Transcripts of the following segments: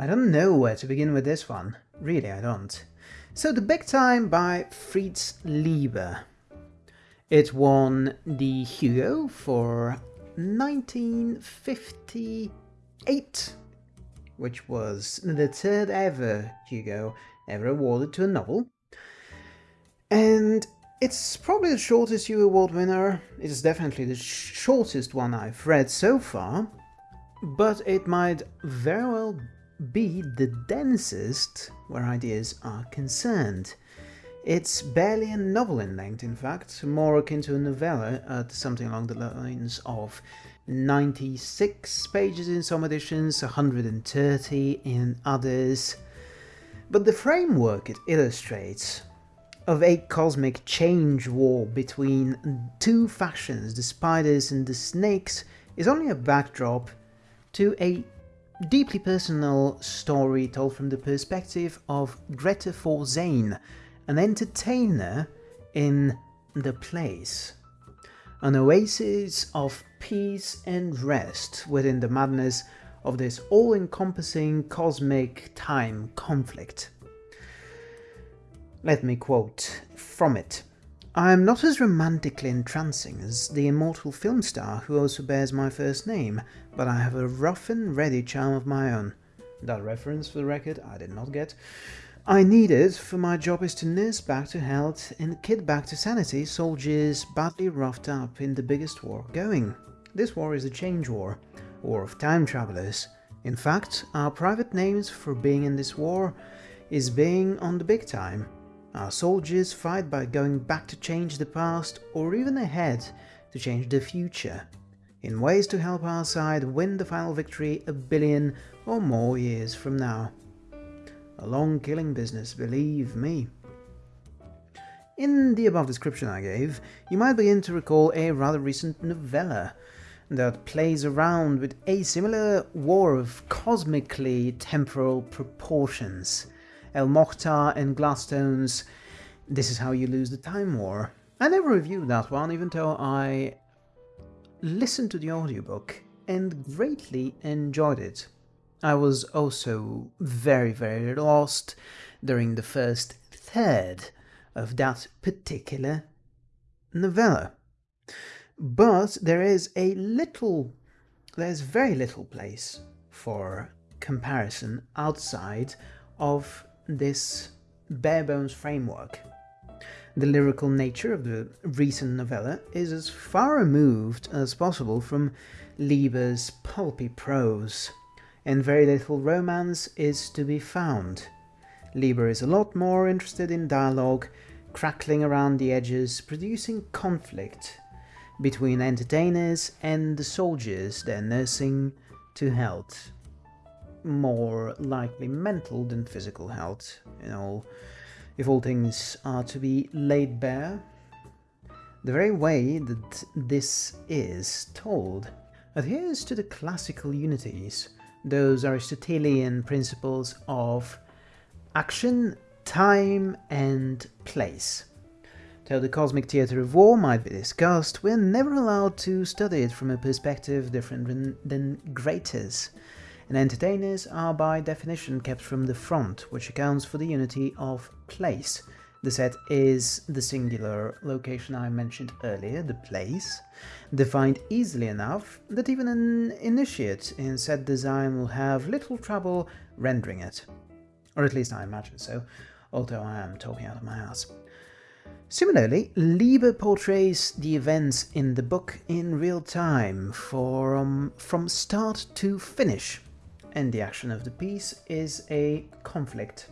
I don't know where to begin with this one. Really, I don't. So The Big Time by Fritz Leiber. It won the Hugo for 1958, which was the third ever Hugo ever awarded to a novel. And it's probably the shortest Hugo Award winner. It is definitely the shortest one I've read so far, but it might very well be the densest where ideas are concerned. It's barely a novel in length, in fact, more akin to a novella at something along the lines of 96 pages in some editions, 130 in others. But the framework it illustrates of a cosmic change war between two factions, the spiders and the snakes, is only a backdrop to a deeply personal story told from the perspective of Greta Forzane, an entertainer in the place. An oasis of peace and rest within the madness of this all-encompassing cosmic time conflict. Let me quote from it. I am not as romantically entrancing as the immortal film star who also bears my first name, but I have a rough and ready charm of my own. That reference, for the record, I did not get. I need it, for my job is to nurse back to health and kid back to sanity soldiers badly roughed up in the biggest war going. This war is a change war, war of time travelers. In fact, our private names for being in this war is being on the big time. Our soldiers fight by going back to change the past or even ahead to change the future, in ways to help our side win the final victory a billion or more years from now. A long killing business, believe me. In the above description I gave, you might begin to recall a rather recent novella that plays around with a similar war of cosmically temporal proportions. El Mohtar and Gladstone's This is How You Lose the Time War. I never reviewed that one, even though I listened to the audiobook and greatly enjoyed it. I was also very, very lost during the first third of that particular novella. But there is a little, there's very little place for comparison outside of this bare bones framework. The lyrical nature of the recent novella is as far removed as possible from Leiber's pulpy prose, and very little romance is to be found. Leiber is a lot more interested in dialogue, crackling around the edges, producing conflict between entertainers and the soldiers they're nursing to health more likely mental than physical health, you know, if all things are to be laid bare. The very way that this is told adheres to the classical unities, those Aristotelian principles of action, time and place. Though the cosmic theatre of war might be discussed, we're never allowed to study it from a perspective different than Greta's, and entertainers are by definition kept from the front, which accounts for the unity of place. The set is the singular location I mentioned earlier, the place, defined easily enough that even an initiate in set design will have little trouble rendering it. Or at least I imagine so, although I am talking out of my ass. Similarly, Leiber portrays the events in the book in real time, from, from start to finish, and the action of the piece is a conflict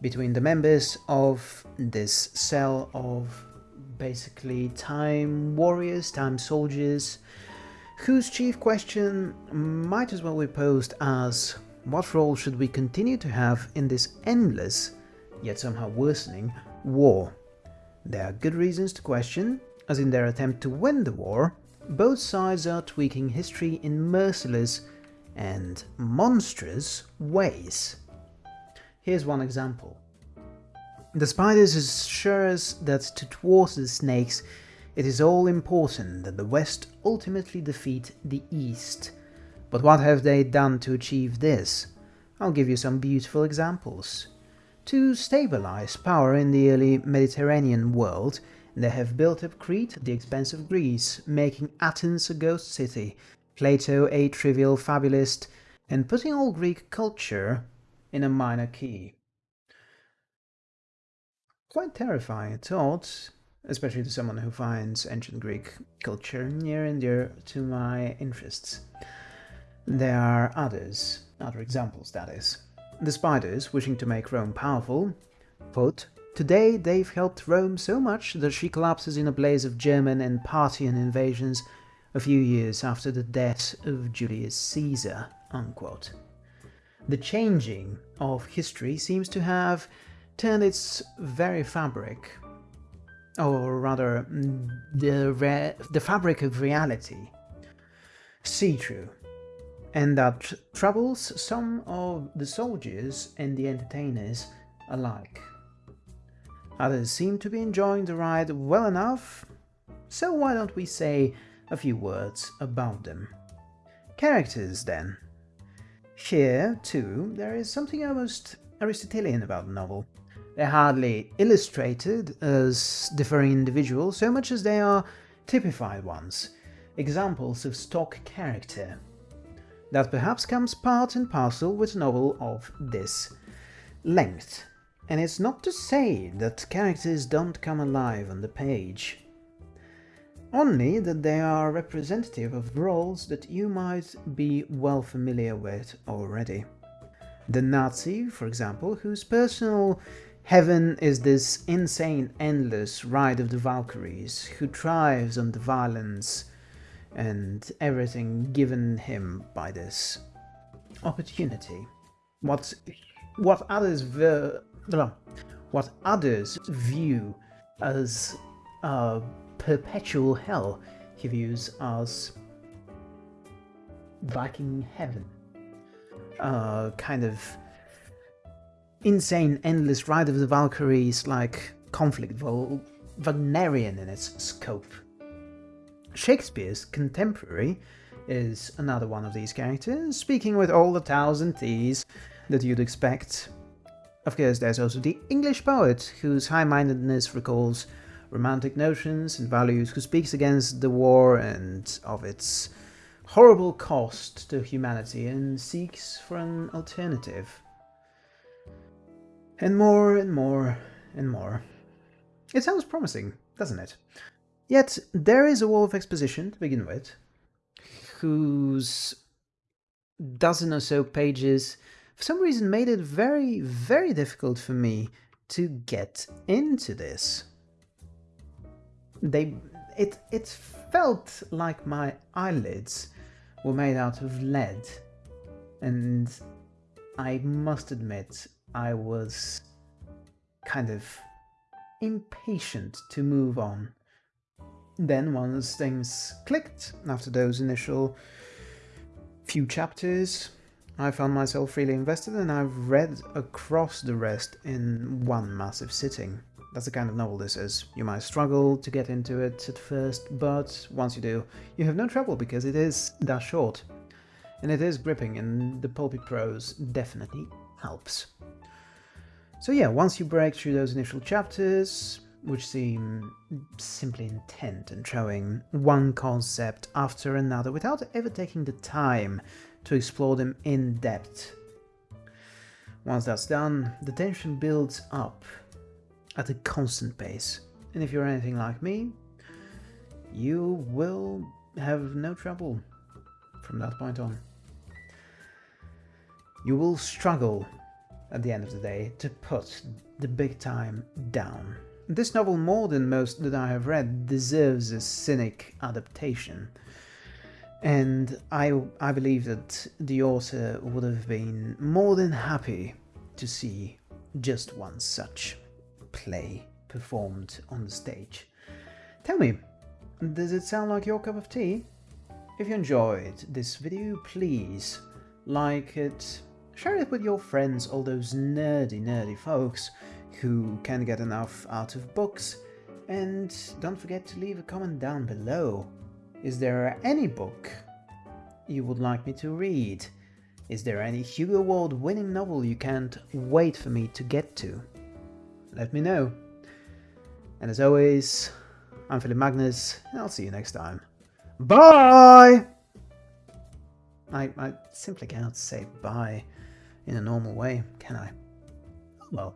between the members of this cell of basically time warriors, time soldiers, whose chief question might as well be posed as what role should we continue to have in this endless, yet somehow worsening, war? There are good reasons to question, as in their attempt to win the war, both sides are tweaking history in merciless and monstrous ways. Here's one example. The spiders assure us that to thwart the snakes, it is all important that the West ultimately defeat the East. But what have they done to achieve this? I'll give you some beautiful examples. To stabilize power in the early Mediterranean world, they have built up Crete at the expense of Greece, making Athens a ghost city, Plato a trivial fabulist, and putting all Greek culture in a minor key. Quite terrifying thought, especially to someone who finds ancient Greek culture near and dear to my interests. There are others, other examples that is. The spiders, wishing to make Rome powerful, quote, Today they've helped Rome so much that she collapses in a blaze of German and Parthian invasions a few years after the death of Julius Caesar. Unquote. The changing of history seems to have turned its very fabric, or rather, the, the fabric of reality, see-through, and that troubles some of the soldiers and the entertainers alike. Others seem to be enjoying the ride well enough, so why don't we say a few words about them. Characters, then. Here, too, there is something almost Aristotelian about the novel. They're hardly illustrated as differing individuals so much as they are typified ones, examples of stock character. That perhaps comes part and parcel with a novel of this length. And it's not to say that characters don't come alive on the page only that they are representative of roles that you might be well familiar with already. The Nazi, for example, whose personal heaven is this insane endless ride of the Valkyries, who thrives on the violence and everything given him by this opportunity. What what others what others view as uh, perpetual hell he views as Viking heaven. Uh, kind of insane, endless ride of the Valkyries like conflict, Wagnerian in its scope. Shakespeare's contemporary is another one of these characters, speaking with all the T's and T's that you'd expect. Of course, there's also the English poet, whose high-mindedness recalls romantic notions and values, who speaks against the war and of its horrible cost to humanity and seeks for an alternative. And more and more and more. It sounds promising, doesn't it? Yet there is a wall of exposition to begin with, whose dozen or so pages for some reason made it very, very difficult for me to get into this they it it felt like my eyelids were made out of lead and I must admit I was kind of impatient to move on. Then once things clicked after those initial few chapters, I found myself really invested and I've read across the rest in one massive sitting. That's the kind of novel this is. You might struggle to get into it at first, but once you do, you have no trouble because it is that short. And it is gripping, and the pulpy prose definitely helps. So yeah, once you break through those initial chapters, which seem simply intent and showing one concept after another without ever taking the time to explore them in depth. Once that's done, the tension builds up at a constant pace. And if you're anything like me, you will have no trouble from that point on. You will struggle at the end of the day to put the big time down. This novel, more than most that I have read, deserves a cynic adaptation. And I, I believe that the author would have been more than happy to see just one such play performed on the stage. Tell me, does it sound like your cup of tea? If you enjoyed this video, please like it, share it with your friends, all those nerdy, nerdy folks who can't get enough out of books, and don't forget to leave a comment down below. Is there any book you would like me to read? Is there any Hugo Award winning novel you can't wait for me to get to? Let me know. And as always, I'm Philip Magnus, and I'll see you next time. Bye! I, I simply cannot say bye in a normal way, can I? Well.